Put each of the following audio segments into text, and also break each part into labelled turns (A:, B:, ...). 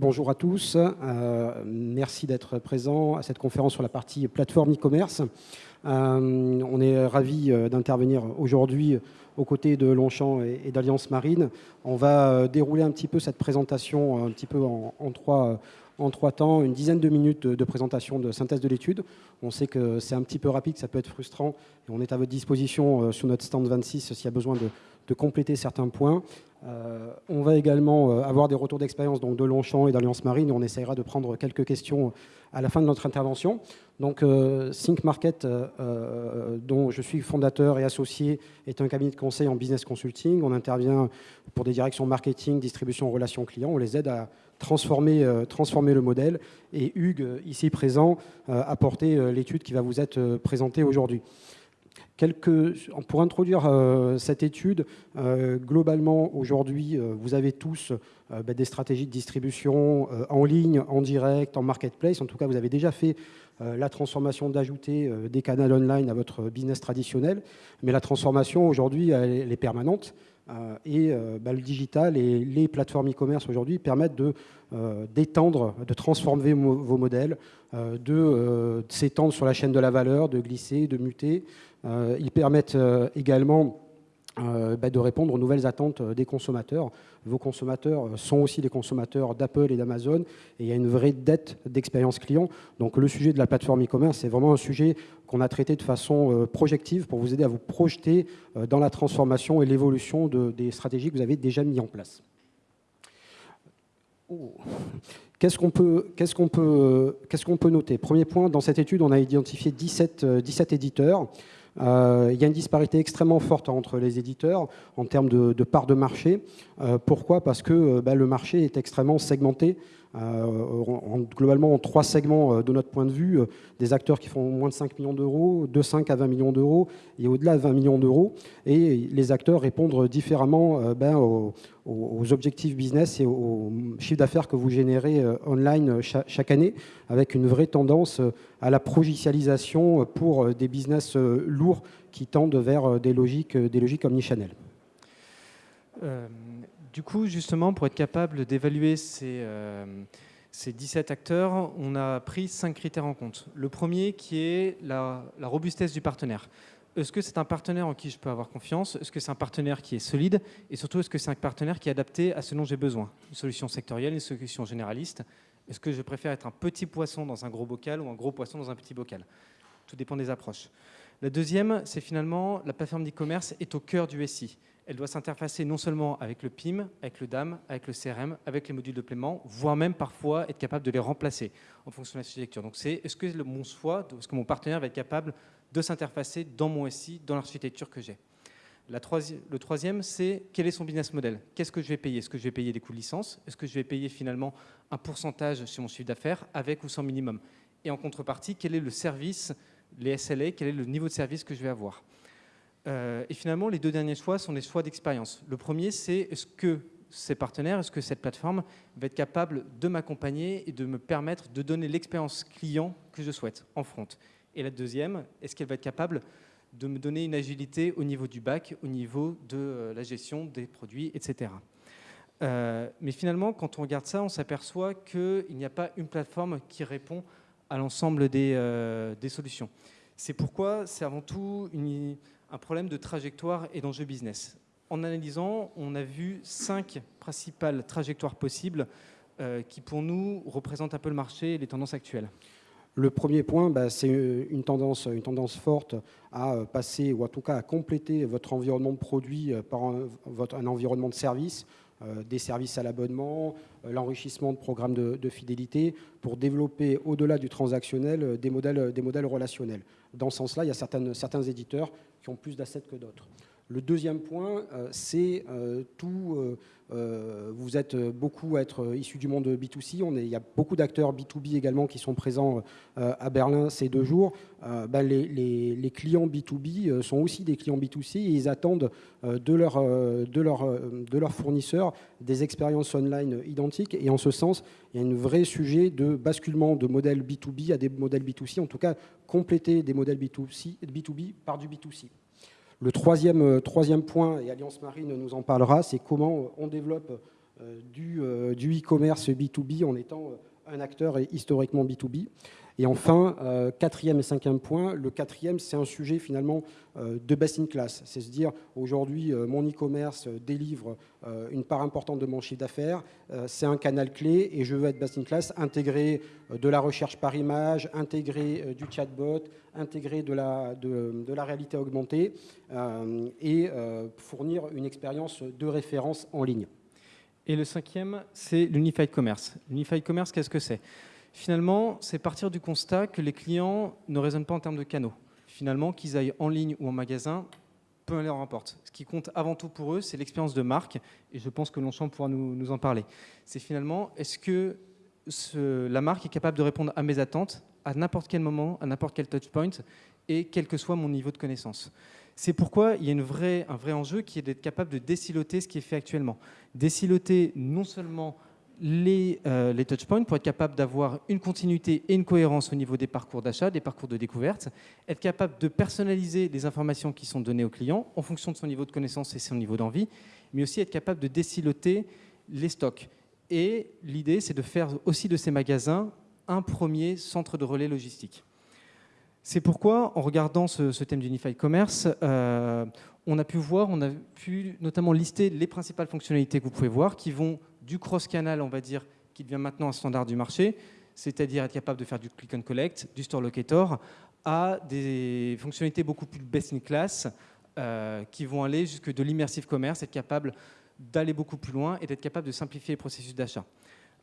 A: Bonjour à tous. Euh, merci d'être présent à cette conférence sur la partie plateforme e-commerce. Euh, on est ravis euh, d'intervenir aujourd'hui aux côtés de Longchamp et, d'Alliance Marine. On va dérouler un petit peu cette présentation un petit peu en, trois, en trois temps, une dizaine de minutes de présentation de synthèse de l'étude. On sait que c'est un petit peu rapide, ça peut être frustrant. Et on est à votre disposition sur notre stand 26 s'il y a besoin de, de compléter certains points. Euh, on va également euh, avoir des retours d'expérience donc de Longchamp et d'Alliance Marine. On essaiera de prendre quelques questions à la fin de notre intervention. Donc, euh, Think Market, dont je suis fondateur et associé, est un cabinet de conseil en business consulting. On intervient pour des directions marketing, distribution, relations clients. On les aide à transformer, transformer le modèle. Et Hugues, ici présent, a porté l'étude qui va vous être présentée aujourd'hui. Pour introduire euh, cette étude, euh, globalement, aujourd'hui, euh, vous avez tous bah, des stratégies de distribution en ligne, en direct, en marketplace. En tout cas, vous avez déjà fait la transformation d'ajouter des canaux online à votre business traditionnel. Mais la transformation, aujourd'hui, elle, est permanente. et bah, le digital et les plateformes e-commerce aujourd'hui permettent de d'étendre, de transformer vos modèles, de s'étendre sur la chaîne de la valeur, de glisser, de muter. Euh, ils permettent euh, également euh, bah, de répondre aux nouvelles attentes des consommateurs. Vos consommateurs sont aussi des consommateurs d'Apple et d'Amazon et il y a une vraie dette d'expérience client. Donc le sujet de la plateforme e-commerce, c'est vraiment un sujet qu'on a traité de façon projective pour vous aider à vous projeter dans la transformation et l'évolution des stratégies que vous avez déjà mis en place. Oh. Qu'est-ce qu'on peut, noter? Premier point, dans cette étude, on a identifié 17, 17 éditeurs. Euh, il y a une disparité extrêmement forte entre les éditeurs en termes de, part de marché. Euh, pourquoi? Parce que euh, bah, le marché est extrêmement segmenté. Globalement, en trois segments de notre point de vue, des acteurs qui font moins de 5 millions d'euros, de 5 à 20 millions d'euros et au-delà de 20 millions d'euros. Et les acteurs répondent différemment ben, aux, objectifs business et au chiffre d'affaires que vous générez online chaque année, avec une vraie tendance à la progicialisation pour euh, des business euh, lourds qui tendent vers euh, des logiques, des logiques omnichannel.
B: Du coup, justement, pour être capable d'évaluer ces, ces 17 acteurs, on a pris cinq critères en compte. Le premier qui est la, la robustesse du partenaire. Est-ce que c'est un partenaire en qui je peux avoir confiance? Est-ce que c'est un partenaire qui est solide? Et surtout, est-ce que c'est un partenaire qui est adapté à ce dont j'ai besoin? Une solution sectorielle, une solution généraliste est-ce que je préfère être un petit poisson dans un gros bocal ou un gros poisson dans un petit bocal? Tout dépend des approches. La deuxième, c'est finalement la plateforme d'e-commerce est au cœur du SI. Elle doit s'interfacer non seulement avec le PIM, avec le DAM, avec le CRM, avec les modules de paiement, voire même parfois être capable de les remplacer en fonction de l'architecture. Donc c'est est-ce que mon choix, est-ce que mon partenaire va être capable de s'interfacer dans mon SI, dans l'architecture que j'ai? Le troisième, c'est quel est son business model? Qu'est-ce que je vais payer? Est-ce que je vais payer des coûts de licence? Est-ce que je vais payer finalement un pourcentage sur mon chiffre d'affaires avec ou sans minimum? Et en contrepartie, quel est le service, les SLA, quel est le niveau de service que je vais avoir euh, Et finalement, les deux derniers choix sont des choix d'expérience. Le premier, c'est est-ce que ces partenaires, est-ce que cette plateforme va être capable de m'accompagner et de me permettre de donner l'expérience client que je souhaite en front Et la deuxième, est-ce qu'elle va être capable de me donner une agilité au niveau du bac, au niveau de euh, la gestion des produits, etc. Euh, mais finalement, quand on regarde ça, on s'aperçoit qu'il n'y a pas une plateforme qui répond à l'ensemble des, euh, solutions. C'est pourquoi c'est avant tout un problème de trajectoire et d'enjeu business. En analysant, on a vu cinq principales trajectoires possibles qui, pour nous, représentent un peu le marché et les tendances actuelles.
A: Le premier point, bah, c'est une tendance, une tendance forte à euh, passer, ou en tout cas à compléter votre environnement de produit euh, par un, environnement de service, euh, des services à l'abonnement, l'enrichissement de programmes de, fidélité, pour développer au-delà du transactionnel des modèles, des modèles relationnels. Dans ce sens-là, il y a certains éditeurs qui ont plus d'assets que d'autres. Le deuxième point, c'est tout euh, vous êtes beaucoup à être issus du monde B2C. On il y a beaucoup d'acteurs B2B également qui sont présents euh, à Berlin ces deux jours. Euh, ben, les, clients B2B sont aussi des clients B2C et ils attendent de, leur, de, leur, de leurs fournisseurs des expériences online identiques. Et en ce sens, il y a un vrai sujet de basculement de modèles B2B à des modèles B2C, en tout cas compléter des modèles B2C, B2B par du B2C. Le troisième, euh, troisième point, et Alliance Marine nous en parlera, c'est comment on développe du e-commerce B2B en étant un acteur historiquement B2B. Et enfin, euh, quatrième et cinquième point, le quatrième, c'est un sujet finalement euh, de best in class. C'est se dire, aujourd'hui, euh, mon e-commerce délivre une part importante de mon chiffre d'affaires, c'est un canal clé et je veux être best in class, intégrer de la recherche par image, intégrer du chatbot, intégrer de la, de, de la réalité augmentée et fournir une expérience de référence en ligne.
B: Et le cinquième, c'est l'Unified Commerce. L'Unified Commerce, qu'est-ce que c'est? Finalement, c'est partir du constat que les clients ne raisonnent pas en termes de canaux. Finalement, qu'ils aillent en ligne ou en magasin, peu leur importe. Ce qui compte avant tout pour eux, c'est l'expérience de marque, et je pense que Longchamp pourra nous, en parler. C'est finalement, est-ce que la marque est capable de répondre à mes attentes à n'importe quel moment, à n'importe quel touchpoint, et quel que soit mon niveau de connaissance? C'est pourquoi il y a un vrai enjeu qui est d'être capable de déciloter ce qui est fait actuellement. Déciloter non seulement les, euh, les touchpoints pour être capable d'avoir une continuité et une cohérence au niveau des parcours d'achat, des parcours de découverte, être capable de personnaliser les informations qui sont données au client en fonction de son niveau de connaissance et son niveau d'envie, mais aussi être capable de déciloter les stocks. Et l'idée, c'est de faire aussi de ces magasins un premier centre de relais logistique. C'est pourquoi, en regardant ce, thème d'Unified Commerce, euh, on a pu voir, on a pu notamment lister les principales fonctionnalités que vous pouvez voir qui vont du cross-canal, on va dire, qui devient maintenant un standard du marché, c'est-à-dire être capable de faire du click and collect, du store locator, à des fonctionnalités beaucoup plus best in class euh, qui vont aller jusque de l'immersive commerce, être capable d'aller beaucoup plus loin et d'être capable de simplifier les processus d'achat.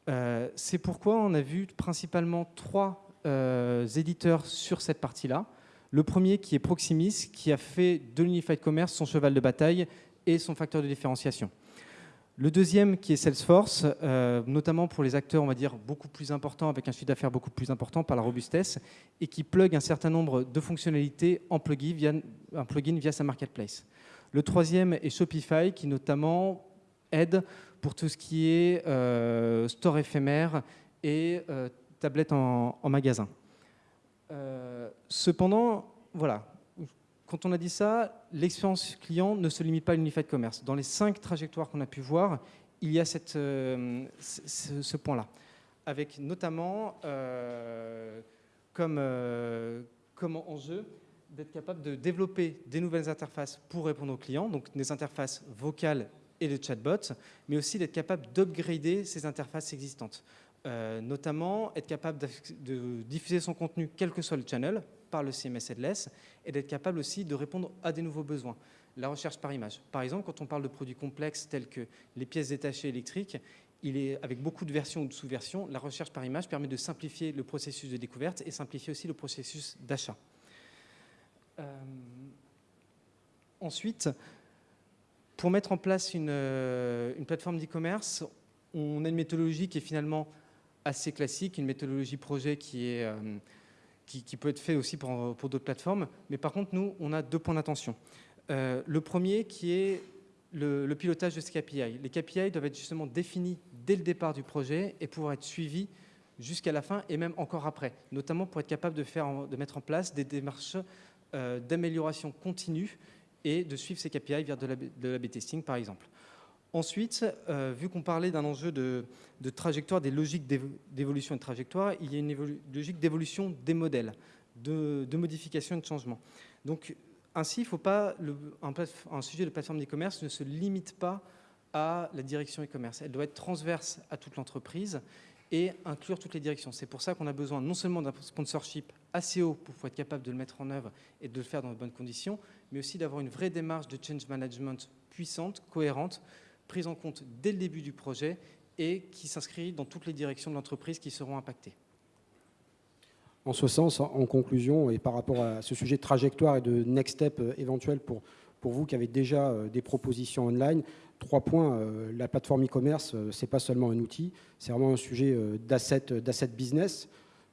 B: Euh, c'est pourquoi on a vu principalement trois éditeurs sur cette partie-là. Le premier qui est Proximis, qui a fait de l'Unified Commerce son cheval de bataille et son facteur de différenciation. Le deuxième qui est Salesforce, euh, notamment pour les acteurs, on va dire, beaucoup plus importants, avec un chiffre d'affaires beaucoup plus important par la robustesse, et qui plug un certain nombre de fonctionnalités en plugin via, via sa marketplace. Le troisième est Shopify, qui notamment aide pour tout ce qui est euh, store éphémère et euh, tablette en, magasin. cependant, voilà, quand on a dit ça, l'expérience client ne se limite pas à l'unified commerce. Dans les cinq trajectoires qu'on a pu voir, il y a euh, ce, point-là, avec notamment euh, comme, euh, comme enjeu d'être capable de développer des nouvelles interfaces pour répondre aux clients, donc des interfaces vocales et de chatbots, mais aussi d'être capable d'upgrader ces interfaces existantes. Notamment être capable de diffuser son contenu quel que soit le channel, par le CMS Headless et d'être capable aussi de répondre à des nouveaux besoins. La recherche par image. Par exemple, quand on parle de produits complexes tels que les pièces détachées électriques, il est, avec beaucoup de versions ou de sous-versions, la recherche par image permet de simplifier le processus de découverte et simplifier aussi le processus d'achat. Euh, ensuite, pour mettre en place une, euh, une plateforme d'e-commerce, on a une méthodologie qui est finalement assez classique, une méthodologie projet qui est euh, qui, peut être fait aussi pour, pour d'autres plateformes. Mais par contre, nous, on a deux points d'attention. Euh, le premier qui est le, pilotage de ces KPI. Les KPI doivent être justement définis dès le départ du projet et pouvoir être suivis jusqu'à la fin et même encore après, notamment pour être capable de, faire, de mettre en place des démarches euh, d'amélioration continue et de suivre ces KPI vers de la, b testing par exemple. Ensuite, euh, vu qu'on parlait d'un enjeu de, trajectoire, des logiques d'évolution et de trajectoire, il y a une logique d'évolution des modèles, de, modification et de changement. Donc, ainsi, il faut pas, un, sujet de plateforme d'e-commerce ne se limite pas à la direction e-commerce. Elle doit être transverse à toute l'entreprise et inclure toutes les directions. C'est pour ça qu'on a besoin non seulement d'un sponsorship assez haut pour être capable de le mettre en œuvre et de le faire dans de bonnes conditions, mais aussi d'avoir une vraie démarche de change management puissante, cohérente, prise en compte dès le début du projet et qui s'inscrit dans toutes les directions de l'entreprise qui seront impactées.
A: En ce sens, en conclusion, et par rapport à ce sujet de trajectoire et de next step euh, éventuel pour, pour vous qui avez déjà euh, des propositions online, trois points. Euh, la plateforme e-commerce, ce n'est pas seulement un outil, c'est vraiment un sujet d'asset business.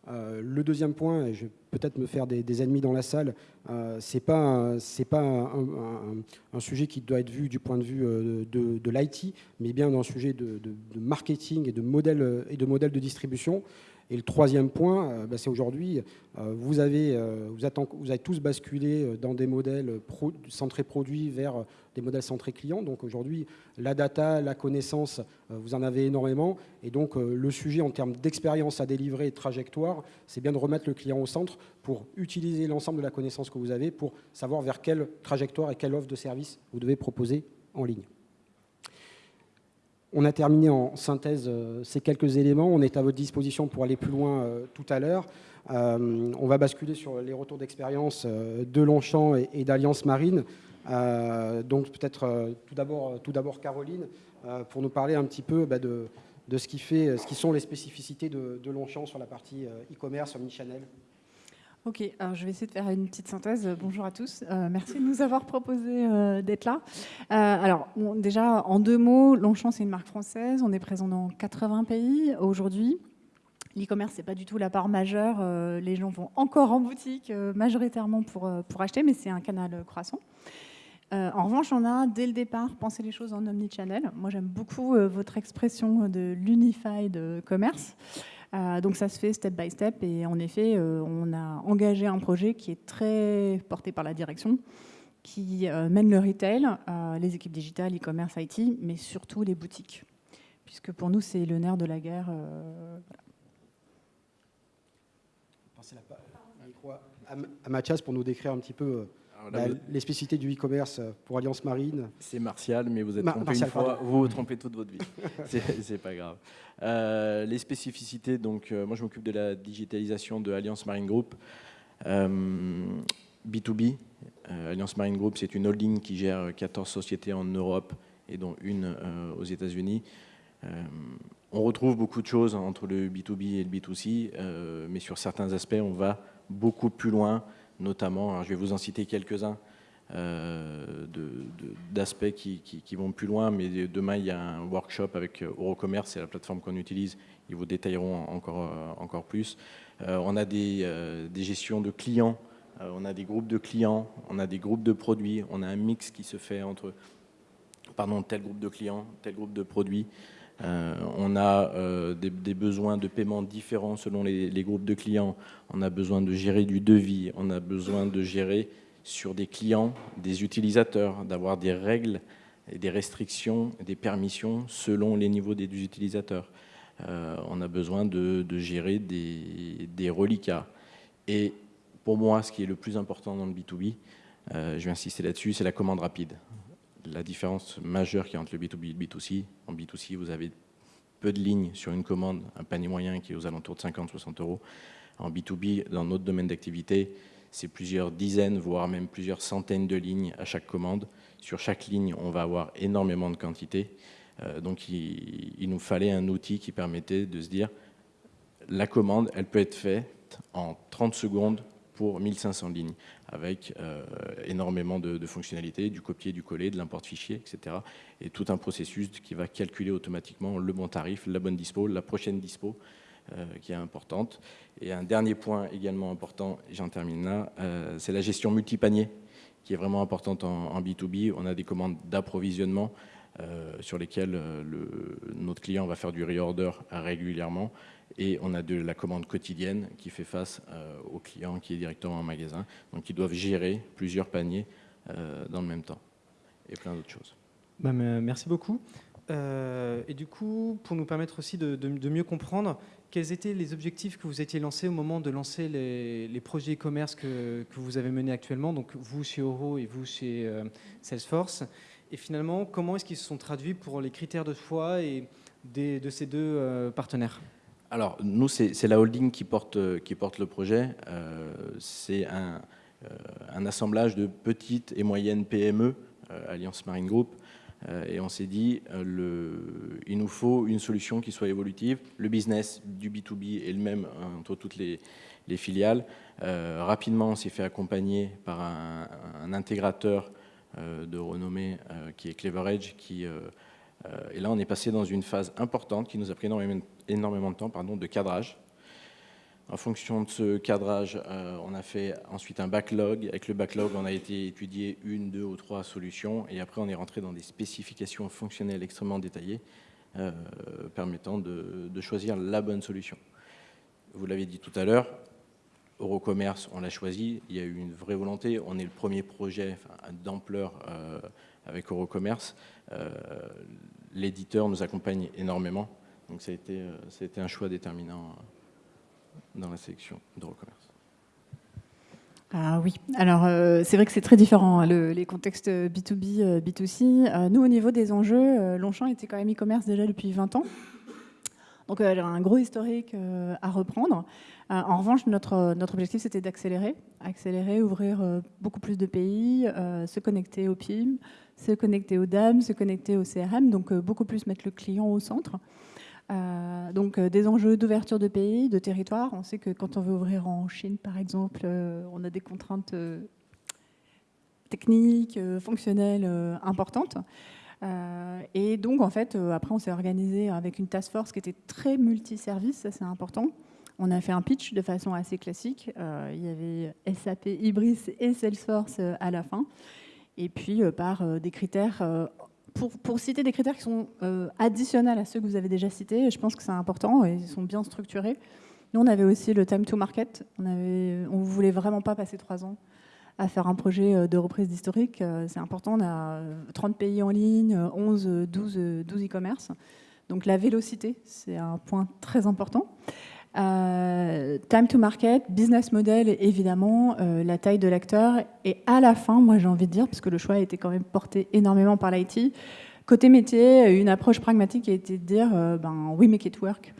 A: Euh, le deuxième point, et je vais peut-être me faire des, ennemis dans la salle, euh, c'est pas, un, sujet qui doit être vu du point de vue euh, de, l'IT, mais bien un sujet de, marketing et de modèle et de modèle de distribution. Et le troisième point, bah, c'est aujourd'hui, vous, avez, vous, vous avez tous basculé dans des modèles centrés produits vers des modèles centrés clients. Donc aujourd'hui, la data, la connaissance, vous en avez énormément. Et donc le sujet en termes d'expérience à délivrer et de trajectoire, c'est bien de remettre le client au centre pour utiliser l'ensemble de la connaissance que vous avez pour savoir vers quelle trajectoire et quelle offre de service vous devez proposer en ligne. On a terminé en synthèse euh, ces quelques éléments. On est à votre disposition pour aller plus loin euh, tout à l'heure. Euh, on va basculer sur les retours d'expérience de Longchamp et, d'Alliance Marine. donc peut-être tout d'abord Caroline pour nous parler un petit peu bah, de, ce, qui fait, ce qui sont les spécificités de, Longchamp sur la partie e-commerce, omnichannel.
C: Ok, alors je vais essayer de faire une petite synthèse. Bonjour à tous. Euh, merci de nous avoir proposé euh, d'être là. Euh, alors, déjà, en deux mots, Longchamp, c'est une marque française. On est présent dans 80 pays aujourd'hui. L'e-commerce, c'est pas du tout la part majeure. les gens vont encore en boutique majoritairement pour, pour acheter, mais c'est un canal croissant. en revanche, on a dès le départ pensé les choses en omnichannel. Moi, j'aime beaucoup votre expression de l'unified commerce. Euh, donc ça se fait step by step et en effet, euh, on a engagé un projet qui est très porté par la direction, qui euh, mène le retail, les équipes digitales, e-commerce, IT, mais surtout les boutiques, puisque pour nous c'est le nerf de la guerre.
A: Voilà. à Mathias pour nous décrire un petit peu bah, les spécificités du e-commerce pour Alliance Marine.
D: C'est Martial, mais vous êtes trompé une fois, vous vous trompez toute votre vie. c'est pas grave. Euh, les spécificités, donc euh, moi je m'occupe de la digitalisation de Alliance Marine Group. B2B, euh, Alliance Marine Group, c'est une holding qui gère 14 sociétés en Europe et dont une aux États-Unis. on retrouve beaucoup de choses entre le B2B et le B2C, mais sur certains aspects, on va beaucoup plus loin notamment, je vais vous en citer quelques-uns, euh, d'aspects qui, vont plus loin, mais demain il y a un workshop avec Eurocommerce, c'est la plateforme qu'on utilise, ils vous détailleront encore, euh, encore plus. Euh, on a des, des, gestions de clients, on a des groupes de clients, on a des groupes de produits, on a un mix qui se fait entre tel groupe de clients, tel groupe de produits. Euh, on a euh, des, besoins de paiement différents selon les, groupes de clients. On a besoin de gérer du devis. On a besoin de gérer sur des clients, des utilisateurs, d'avoir des règles des restrictions, des permissions selon les niveaux des utilisateurs. Euh, on a besoin de, gérer des, des, reliquats. Et pour moi, ce qui est le plus important dans le B2B, je vais insister là-dessus, c'est la commande rapide la différence majeure qui est entre le B2B et le B2C. En B2C, vous avez peu de lignes sur une commande, un panier moyen qui est aux alentours de 50-60 euros. En B2B, dans notre domaine d'activité, c'est plusieurs dizaines, voire même plusieurs centaines de lignes à chaque commande. Sur chaque ligne, on va avoir énormément de quantité. Euh, donc, il, nous fallait un outil qui permettait de se dire, la commande, elle peut être faite en 30 secondes pour 1500 lignes, avec euh, énormément de, fonctionnalités, du copier, du coller, de l'import fichier, etc. Et tout un processus qui va calculer automatiquement le bon tarif, la bonne dispo, la prochaine dispo, euh, qui est importante. Et un dernier point également important, j'en termine là, euh, c'est la gestion multipanier, qui est vraiment importante en, B2B. On a des commandes d'approvisionnement sur lesquelles le, notre client va faire du reorder régulièrement et on a de la commande quotidienne qui fait face euh, au client qui est directement en magasin. Donc ils doivent gérer plusieurs paniers euh, dans le même temps et plein d'autres choses.
B: Bah, merci beaucoup. Euh, et du coup, pour nous permettre aussi de, mieux comprendre, quels étaient les objectifs que vous étiez lancés au moment de lancer les, projets e-commerce que, vous avez menés actuellement, donc vous chez Oro et vous chez Salesforce Et finalement, comment est-ce qu'ils se sont traduits pour les critères de choix et de ces deux partenaires?
D: Alors, nous, c'est la holding qui porte, porte le projet. Euh, c'est un, euh, un, assemblage de petites et moyennes PME, euh, Alliance Marine Group, et on s'est dit, il nous faut une solution qui soit évolutive. Le business du B2B est le même entre toutes les, les filiales. rapidement, on s'est fait accompagner par un, intégrateur de renommée qui est CleverEdge, qui euh, et là, on est passé dans une phase importante qui nous a pris énormément, de temps pardon, de cadrage. En fonction de ce cadrage, euh, on a fait ensuite un backlog. Avec le backlog, on a été étudier une, deux ou trois solutions. Et après, on est rentré dans des spécifications fonctionnelles extrêmement détaillées, euh, permettant de, choisir la bonne solution. vous l'avez dit tout à l'heure, Eurocommerce, on l'a choisi, il y a eu une vraie volonté, on est le premier projet d'ampleur avec Eurocommerce. L'éditeur nous accompagne énormément, donc ça a été, ça a été un choix déterminant dans la sélection d'Eurocommerce.
C: Ah oui, alors euh, c'est vrai que c'est très différent, hein, les contextes B2B, B2C. Euh, nous, au niveau des enjeux, euh, Longchamp était quand même e-commerce déjà depuis 20 ans. Donc y a un gros historique à reprendre. en revanche, notre, notre objectif, c'était d'accélérer, accélérer, ouvrir beaucoup plus de pays, se connecter au PIM, se connecter aux DAM, se connecter au CRM, donc beaucoup plus mettre le client au centre. Euh, donc euh, des enjeux d'ouverture de pays, de territoire. On sait que quand on veut ouvrir en Chine, par exemple, euh, on a des contraintes techniques, fonctionnelles importantes. et donc, en fait, après, on s'est organisé avec une task force qui était très multiservice, ça c'est important. On a fait un pitch de façon assez classique. il y avait SAP, Ibris et Salesforce à la fin. Et puis, par des critères pour, citer des critères qui sont euh, additionnels à ceux que vous avez déjà cités, je pense que c'est important et ils sont bien structurés. Nous, on avait aussi le time to market. On ne voulait vraiment pas passer trois ans à faire un projet euh, de reprise d'historique. Euh, c'est important, on a 30 pays en ligne, 11, 12, 12 e-commerce. Donc la vélocité, c'est un point très important. Time to market, business model, évidemment, la taille de l'acteur. Et à la fin, moi j'ai envie de dire, parce que le choix a été quand même porté énormément par l'IT, côté métier, une approche pragmatique a été de dire, euh, ben, we make it work.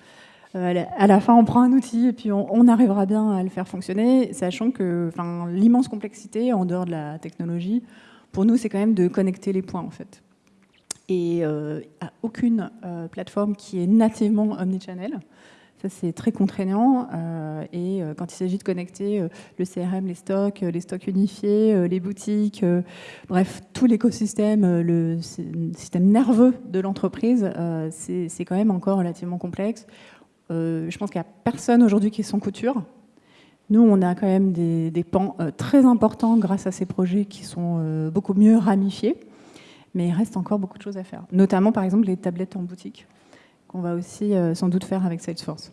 C: Euh, à la fin, on prend un outil et puis on, arrivera bien à le faire fonctionner, sachant que l'immense complexité en dehors de la technologie, pour nous, c'est quand même de connecter les points en fait. Et euh, a aucune plateforme qui est nativement omnichannel. Ça, c'est très contraignant. Euh, et euh, quand il s'agit de connecter euh, le CRM, les stocks, les stocks unifiés, les boutiques, bref, tout l'écosystème, le système nerveux de l'entreprise, c'est quand même encore relativement complexe. je pense qu'il n'y a personne aujourd'hui qui est sans couture. Nous, on a quand même des, des pans très importants grâce à ces projets qui sont beaucoup mieux ramifiés. Mais il reste encore beaucoup de choses à faire. Notamment, par exemple, les tablettes en boutique qu'on va aussi euh, sans doute faire avec Salesforce.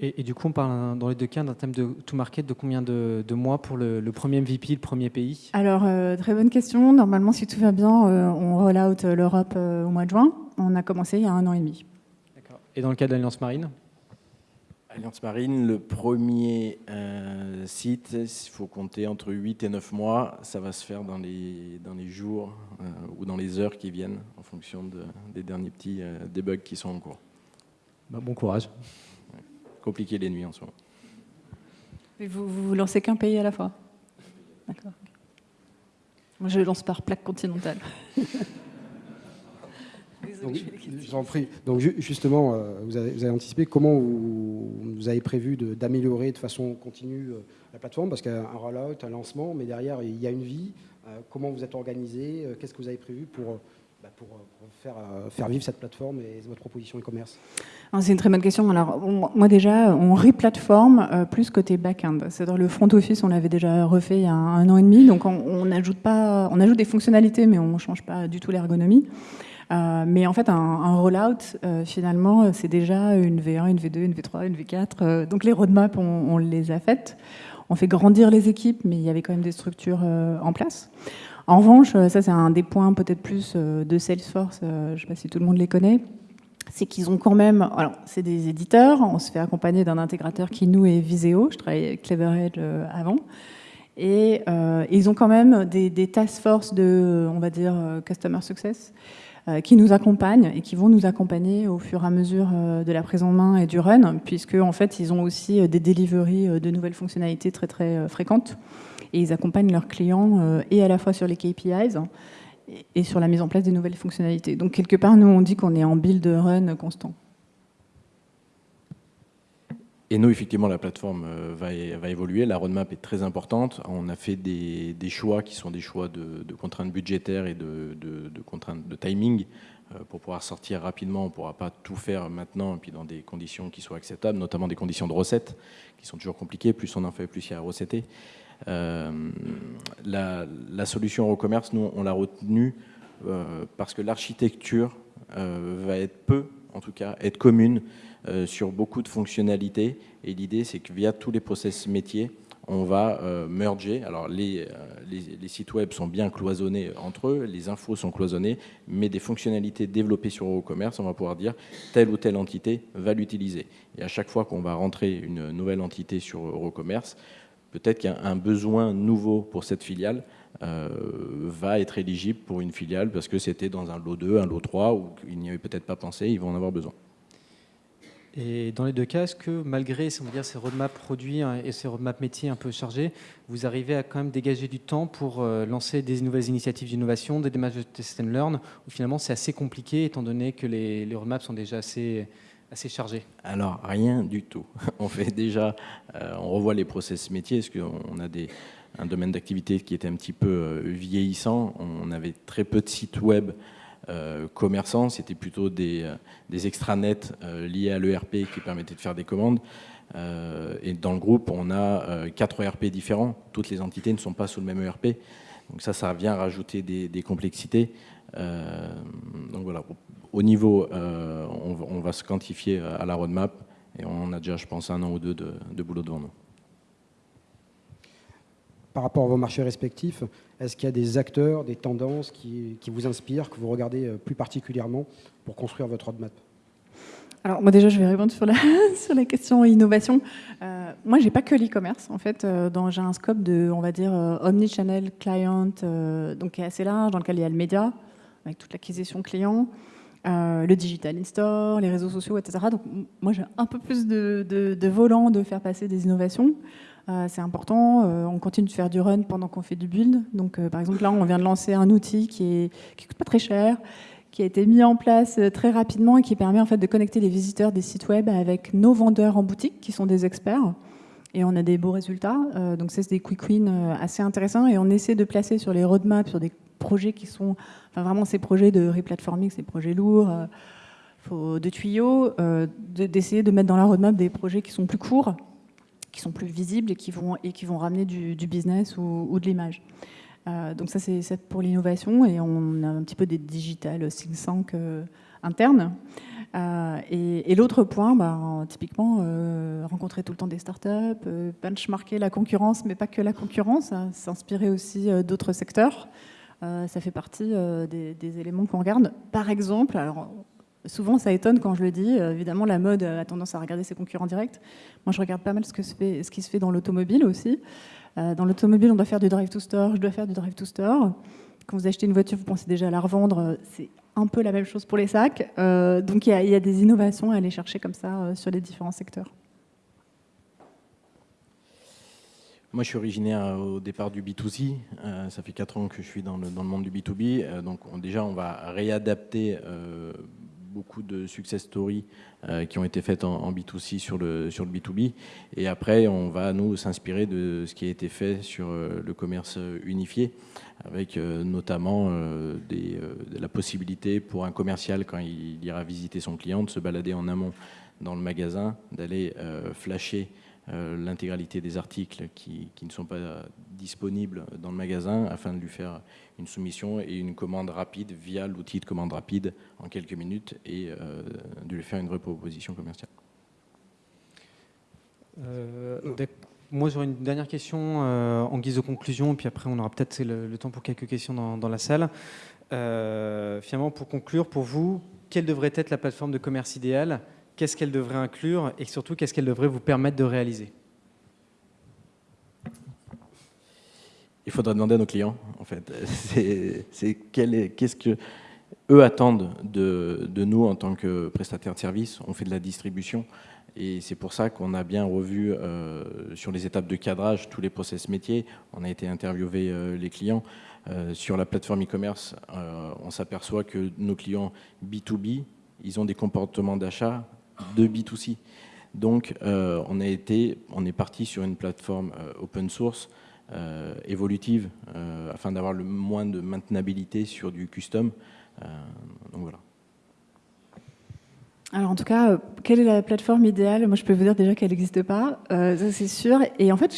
B: Et, et, du coup, on parle dans les deux cas d'un thème de to market de combien de, mois pour le, premier MVP, le premier pays
C: Alors, euh, très bonne question. Normalement, si tout va bien, euh, on roll out l'Europe au mois de juin. On a commencé il y a un an et demi.
B: D'accord. Et dans le cas de l'Alliance Marine?
D: Alliance Marine, le premier euh, site, il faut compter entre 8 et 9 mois. Ça va se faire dans les, dans les jours euh, ou dans les heures qui viennent, en fonction des derniers petits euh, debugs qui sont en cours.
B: Bah, bon courage.
D: Compliqué les nuits en ce moment.
C: vous, vous lancez qu'un pays à la fois? D'accord. Moi, je lance par plaque continentale.
A: J'en prie. Donc justement, euh, vous avez, anticipé comment vous, avez prévu d'améliorer de, façon continue euh, la plateforme Parce qu'il y a un rollout, un lancement, mais derrière, il y a une vie. Euh, comment vous êtes organisé Qu'est-ce que vous avez prévu pour, bah, pour, faire, faire, vivre cette plateforme et votre proposition e-commerce?
C: Ah, C'est une très bonne question. Alors, moi déjà, on re-plateforme plus côté back-end. C'est-à-dire le front office, on l'avait déjà refait il y a un, an et demi. Donc, on, ajoute pas, on ajoute des fonctionnalités, mais on ne change pas du tout l'ergonomie. Euh, mais en fait, un, rollout, euh, finalement, c'est déjà une V1, une V2, une V3, une V4. Euh, donc les roadmaps, on, les a faites. On fait grandir les équipes, mais il y avait quand même des structures en place. En revanche, ça c'est un des points peut-être plus de Salesforce, je ne sais pas si tout le monde les connaît, c'est qu'ils ont quand même, alors c'est des éditeurs, on se fait accompagner d'un intégrateur qui nous est Viseo, je travaillais avec CleverEdge avant, et ils ont quand même des, task force de, on va dire, customer success, euh, qui nous accompagnent et qui vont nous accompagner au fur et à mesure euh, de la prise en main et du run, puisque en fait, ils ont aussi euh, des deliveries de nouvelles fonctionnalités très très fréquentes et ils accompagnent leurs clients et à la fois sur les KPIs et sur la mise en place des nouvelles fonctionnalités. Donc quelque part, nous, on dit qu'on est en build run constant.
D: Et nous, effectivement, la plateforme euh, va, évoluer. La roadmap est très importante. On a fait des, choix qui sont des choix de, contraintes budgétaires et de, contraintes de timing. Euh, pour pouvoir sortir rapidement, on ne pourra pas tout faire maintenant, et puis dans des conditions qui soient acceptables, notamment des conditions de recette, qui sont toujours compliquées. Plus on en fait, plus il y a à recetter. Euh, la, la, solution au commerce, nous, on l'a retenue parce que l'architecture va être peu en tout cas, être commune sur beaucoup de fonctionnalités. Et l'idée, c'est que via tous les process métiers, on va euh, merger. Alors les, les, sites web sont bien cloisonnés entre eux, les infos sont cloisonnées, mais des fonctionnalités développées sur Eurocommerce, on va pouvoir dire telle ou telle entité va l'utiliser. Et à chaque fois qu'on va rentrer une nouvelle entité sur Eurocommerce, peut-être qu'un besoin nouveau pour cette filiale euh, va être éligible pour une filiale parce que c'était dans un lot 2, un lot 3, ou qu'il n'y avait peut-être pas pensé, ils vont en avoir besoin.
B: Et dans les deux cas, est-ce que malgré on dire, ces roadmaps produits hein, et ces roadmaps métiers un peu chargés, vous arrivez à quand même dégager du temps pour euh, lancer des nouvelles initiatives d'innovation, des démarches de test and learn, ou finalement c'est assez compliqué étant donné que les, roadmaps sont déjà assez, assez chargés?
D: Alors rien du tout. On fait déjà, euh, on revoit les process métiers, parce qu'on a un domaine d'activité qui était un petit peu euh, vieillissant. On avait très peu de sites web commerçants, c'était plutôt des, euh, extranets euh, liés à l'ERP qui permettaient de faire des commandes. et dans le groupe, on a quatre ERP différents. Toutes les entités ne sont pas sous le même ERP. Donc ça, ça vient rajouter des, complexités. donc voilà, au niveau, on, va se quantifier à la roadmap et on a déjà, je pense, un an ou deux de boulot devant nous
A: par rapport à vos marchés respectifs, est-ce qu'il y a des acteurs, des tendances qui, vous inspirent, que vous regardez euh, plus particulièrement pour construire votre roadmap?
C: Alors moi déjà je vais répondre sur la, sur la question innovation. Euh, moi j'ai pas que l'e-commerce en fait, euh, j'ai un scope de on va dire omnichannel client donc qui est assez large dans lequel il y a le média avec toute l'acquisition client, le digital in-store, les réseaux sociaux etc. Donc moi j'ai un peu plus de, de volant de faire passer des innovations. Euh, c'est important. Euh, on continue de faire du run pendant qu'on fait du build. Donc, euh, par exemple, là, on vient de lancer un outil qui ne coûte pas très cher, qui a été mis en place très rapidement et qui permet en fait de connecter les visiteurs des sites web avec nos vendeurs en boutique, qui sont des experts. Et on a des beaux résultats. donc, c'est des quick wins assez intéressants. Et on essaie de placer sur les roadmaps, sur des projets qui sont enfin, vraiment ces projets de replatforming, ces projets lourds de tuyaux, d'essayer de mettre dans la roadmap des projets qui sont plus courts qui sont plus visibles et qui vont, et qui vont ramener du, business ou, de l'image. Euh, donc ça, c'est pour l'innovation et on a un petit peu des digital think tank euh, internes. Euh, et, l'autre point, bah, typiquement, rencontrer tout le temps des startups, benchmarker la concurrence, mais pas que la concurrence, hein, s'inspirer aussi d'autres secteurs. ça fait partie des, des, éléments qu'on regarde. Par exemple, alors Souvent, ça étonne quand je le dis. Euh, évidemment, la mode a tendance à regarder ses concurrents directs. Moi, je regarde pas mal ce, qui se fait dans l'automobile aussi. Euh, dans l'automobile, on doit faire du drive to store, je dois faire du drive to store. Quand vous achetez une voiture, vous pensez déjà à la revendre. C'est un peu la même chose pour les sacs. Euh, donc, il y, a des innovations à aller chercher comme ça sur les différents secteurs.
D: Moi, je suis originaire au départ du B2C. ça fait 4 ans que je suis dans le, monde du B2B. donc, déjà, on va réadapter beaucoup de success stories euh, qui ont été faites en, B2C sur le, sur le B2B. Et après, on va nous s'inspirer de ce qui a été fait sur euh, le commerce unifié, avec euh, notamment des, la possibilité pour un commercial, quand il ira visiter son client, de se balader en amont dans le magasin, d'aller flasher l'intégralité des articles qui, qui, ne sont pas disponibles dans le magasin afin de lui faire une soumission et une commande rapide via l'outil de commande rapide en quelques minutes et euh, de lui faire une vraie proposition commerciale.
B: Euh, moi, j'aurais une dernière question euh, en guise de conclusion, puis après, on aura peut-être le, temps pour quelques questions dans, la salle. finalement, pour conclure, pour vous, quelle devrait être la plateforme de commerce idéale Qu'est-ce qu'elle devrait inclure Et surtout, qu'est-ce qu'elle devrait vous permettre de réaliser?
D: Il faudra demander à nos clients, en fait. C'est qu'est-ce que eux attendent de, nous en tant que prestataire de service? On fait de la distribution et c'est pour ça qu'on a bien revu euh, sur les étapes de cadrage tous les process métiers. On a été interviewer euh, les clients. Euh, sur la plateforme e-commerce, on s'aperçoit que nos clients B2B, ils ont des comportements d'achat de B2C. Donc, on, a été, on est parti sur une plateforme open source euh, évolutive euh, afin d'avoir le moins de maintenabilité sur du custom. Euh, donc voilà.
C: Alors en tout cas, quelle est la plateforme idéale? Moi, je peux vous dire déjà qu'elle n'existe pas, ça c'est sûr. Et en fait,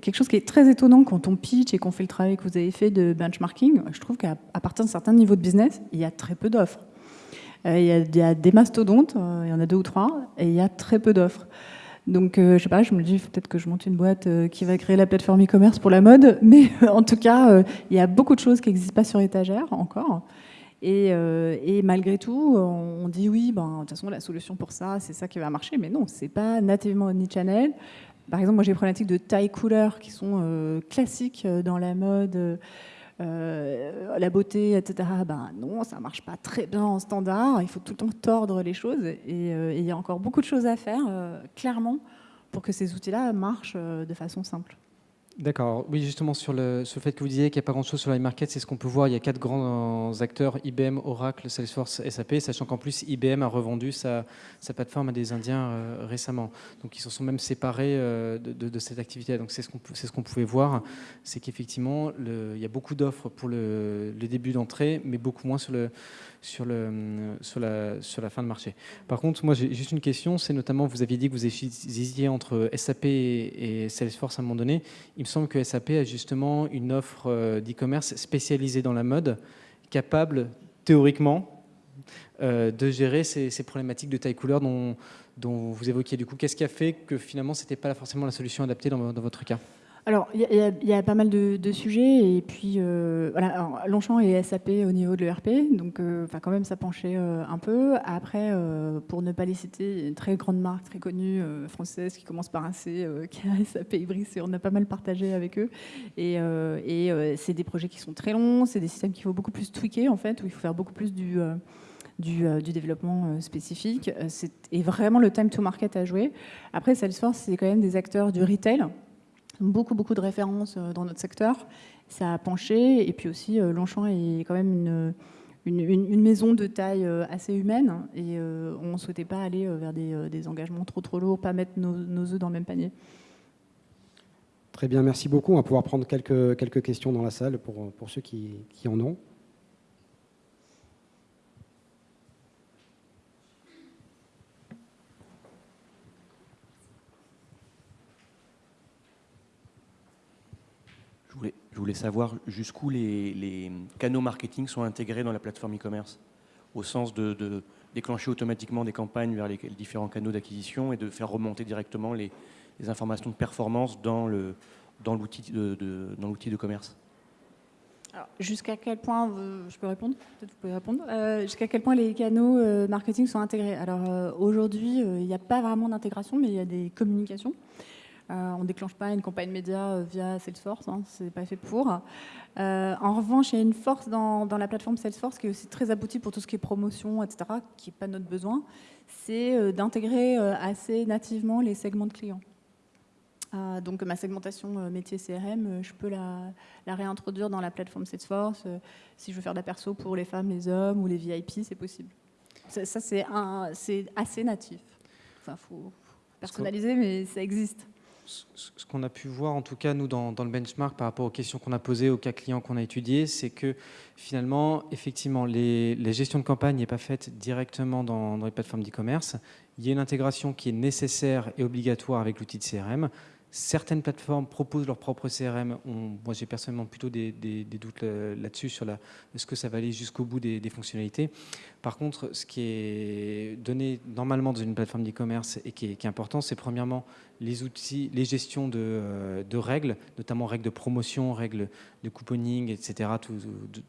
C: quelque chose qui est très étonnant quand on pitch et qu'on fait le travail que vous avez fait de benchmarking, je trouve qu'à partir d'un certain niveau de business, il y a très peu d'offres. Il y, a des mastodontes, il y en a deux ou trois, et il y a très peu d'offres. Donc, je sais pas, je me dis peut-être que je monte une boîte qui va créer la plateforme e-commerce pour la mode, mais en tout cas, il y a beaucoup de choses qui n'existent pas sur étagère encore. Et, malgré tout, on dit oui, ben, de toute façon, la solution pour ça, c'est ça qui va marcher. Mais non, c'est pas nativement omnichannel. Par exemple, moi j'ai des problématiques de taille couleur qui sont euh, classiques euh, dans la mode, euh, la beauté, etc. Ben non, ça marche pas très bien en standard. Il faut tout le temps tordre les choses et il y a encore beaucoup de choses à faire, clairement, pour que ces outils-là marchent de façon simple.
B: D'accord. Oui, justement, sur le, fait que vous disiez qu'il n'y a pas grand-chose sur l'iMarket, c'est ce qu'on peut voir. Il y a quatre grands acteurs, IBM, Oracle, Salesforce, SAP, sachant qu'en plus, IBM a revendu sa, plateforme à des Indiens euh, récemment. Donc, ils se sont même séparés euh, de, cette activité. Donc, c'est ce qu'on ce pouvait voir. C'est qu'effectivement, il y a beaucoup d'offres pour le, le début d'entrée, mais beaucoup moins sur le, sur, le, sur, la, fin de marché. Par contre, moi j'ai juste une question, c'est notamment, vous aviez dit que vous hésitiez entre SAP et Salesforce à un moment donné. Il me semble que SAP a justement une offre euh, d'e-commerce spécialisée dans la mode, capable théoriquement euh, de gérer ces, problématiques de taille couleur dont vous évoquiez. Du coup, qu'est-ce qui a fait que finalement, ce n'était pas forcément la solution adaptée dans votre cas?
C: Alors, il y, a pas mal de, sujets, et puis euh, Longchamp et SAP au niveau de l'ERP, donc euh, quand même ça penchait euh, un peu. Après, pour ne pas les citer, une très grande marque, très connue, française, qui commence par un C, qui a SAP Ibris, et on a pas mal partagé avec eux. Et, et c'est des projets qui sont très longs, c'est des systèmes qu'il faut beaucoup plus tweaker, en fait, où il faut faire beaucoup plus du... Développement spécifique. C'est vraiment le time to market à jouer. Après, Salesforce, c'est quand même des acteurs du retail beaucoup, beaucoup de références euh, dans notre secteur. Ça a penché. Et puis aussi, euh, Longchamp est quand même une, une, maison de taille euh, assez humaine. Et on ne souhaitait pas aller vers des, engagements trop, trop lourds, pas mettre nos, nos œufs dans le même panier.
A: Très bien, merci beaucoup. On va pouvoir prendre quelques, quelques questions dans la salle pour, pour ceux qui, qui en ont.
E: Je voulais savoir jusqu'où les, canaux marketing sont intégrés dans la plateforme e-commerce, au sens de, déclencher automatiquement des campagnes vers les, différents canaux d'acquisition et de faire remonter directement les, informations de performance dans l'outil de, commerce.
C: Jusqu'à quel point, je peux répondre? Peut-être vous pouvez répondre. Euh, jusqu'à quel point les canaux euh, marketing sont intégrés? Alors euh, aujourd'hui, il n'y a pas vraiment d'intégration, mais il y a des communications. Euh, on ne déclenche pas une campagne média euh, via Salesforce, hein, ce n'est pas fait pour. Euh, en revanche, il y a une force dans, la plateforme Salesforce qui est aussi très aboutie pour tout ce qui est promotion, etc., qui n'est pas notre besoin, c'est d'intégrer assez nativement les segments de clients. donc ma segmentation métier CRM, je peux la, réintroduire dans la plateforme Salesforce. si je veux faire de la perso pour les femmes, les hommes ou les VIP, c'est possible. Ça, c'est assez natif. Enfin, faut personnaliser, mais ça existe
B: ce qu'on a pu voir, en tout cas, nous, dans, le benchmark, par rapport aux questions qu'on a posées, aux cas clients qu'on a étudiés, c'est que finalement, effectivement, les, gestions de campagne n'est pas faite directement dans, les plateformes d'e-commerce. Il y a une intégration qui est nécessaire et obligatoire avec l'outil de CRM. Certaines plateformes proposent leur propre CRM. moi, j'ai personnellement plutôt des, doutes là-dessus, sur est-ce que ça va aller jusqu'au bout des, fonctionnalités. Par contre, ce qui est donné normalement dans une plateforme d'e-commerce et qui est, important, c'est premièrement les outils, les gestions de, euh, règles, notamment règles de promotion, règles de couponing, etc., tout,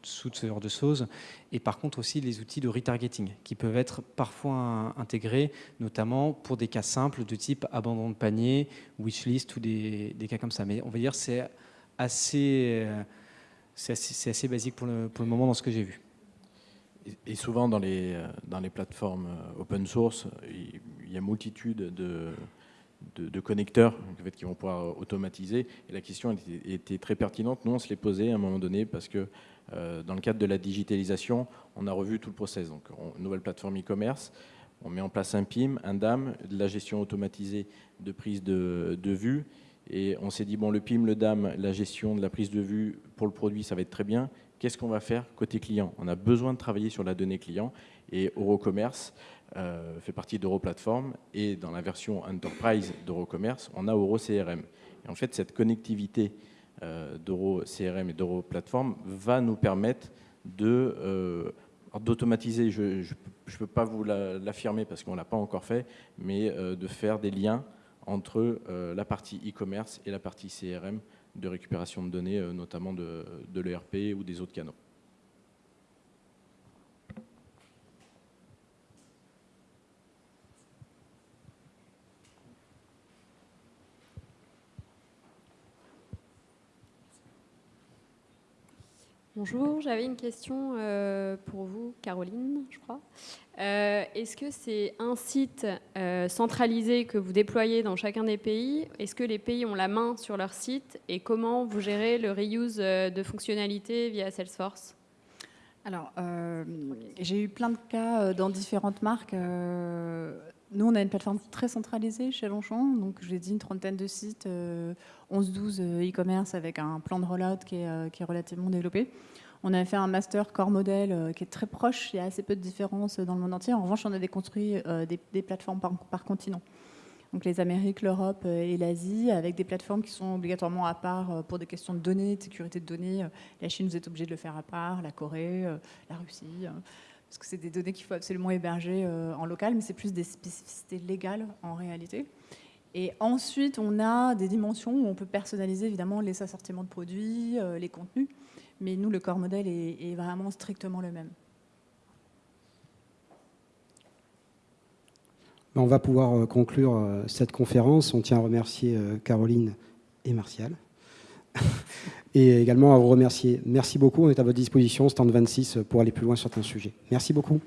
B: ce genre de choses. Et par contre aussi les outils de retargeting qui peuvent être parfois intégrés, notamment pour des cas simples de type abandon de panier, wishlist ou des, cas comme ça. Mais on va dire c'est assez, euh, assez, basique pour le moment dans ce que j'ai vu.
D: Et souvent dans les, euh, dans les plateformes open source, il y a multitude de, connecteurs qui vont pouvoir automatiser. Et la question était, très pertinente. Nous, on se l'est posée à un moment donné parce que euh, dans le cadre de la digitalisation, on a revu tout le process. Donc, nouvelle plateforme e-commerce, on met en place un PIM, un DAM, de la gestion automatisée de prise de, vue. Et on s'est dit, bon, le PIM, le DAM, la gestion de la prise de vue pour le produit, ça va être très bien. Qu'est-ce qu'on va faire côté client? On a besoin de travailler sur la donnée client. Et Eurocommerce euh, fait partie d'Europlatform et dans la version Enterprise d'Eurocommerce, on a EuroCRM. Et en fait, cette connectivité euh, d'EuroCRM et d'Europlatform va nous permettre euh, D'automatiser, je ne peux pas vous l'affirmer parce qu'on ne l'a pas encore fait, mais de faire des liens entre la partie e-commerce et la partie CRM de récupération de données, notamment de, de l'ERP ou des autres canaux.
F: Bonjour, j'avais une question euh, pour vous, Caroline, je crois. Euh, est-ce que c'est un site euh, centralisé que vous déployez dans chacun des pays? Est-ce que les pays ont la main sur leur site? Et comment vous gérez le reuse de fonctionnalités via Salesforce?
C: Alors, j'ai eu plein de cas dans différentes marques. Nous, on a une plateforme très centralisée chez Longchamp. Donc, je l'ai dit, une trentaine de sites, 11-12 e-commerce avec un plan de rollout qui est relativement développé. On a fait un master core modèle euh, qui est très proche. Il y a assez peu de différences dans le monde entier. En revanche, on a déconstruit euh, des, plateformes par, continent. Donc les Amériques, l'Europe euh, et l'Asie, avec des plateformes qui sont obligatoirement à part pour des questions de données, de sécurité de données. La Chine, vous êtes obligé de le faire à part, la Corée, la Russie, parce que c'est des données qu'il faut absolument héberger en local, mais c'est plus des spécificités légales en réalité. Et ensuite, on a des dimensions où on peut personnaliser évidemment les assortiments de produits, les contenus mais nous, le corps modèle est, vraiment strictement le même.
A: On va pouvoir euh, conclure euh, cette conférence. On tient à remercier euh, Caroline et Martial. et également à vous remercier. Merci beaucoup. On est à votre disposition, stand 26, pour aller plus loin sur un sujet. Merci beaucoup.